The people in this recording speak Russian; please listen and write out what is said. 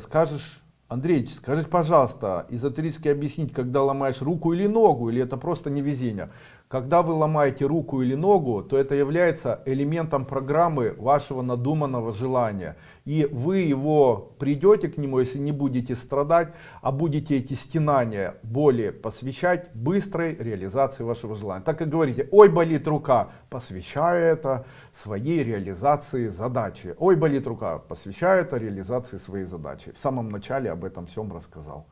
Скажешь, Андрей, скажите, пожалуйста, эзотерически объяснить, когда ломаешь руку или ногу, или это просто невезение? Когда вы ломаете руку или ногу, то это является элементом программы вашего надуманного желания. И вы его придете к нему, если не будете страдать, а будете эти стенания, боли посвящать быстрой реализации вашего желания. Так и говорите, ой, болит рука, посвящаю это своей реализации задачи. Ой, болит рука, посвящаю это реализации своей задачи. В самом начале об этом всем рассказал.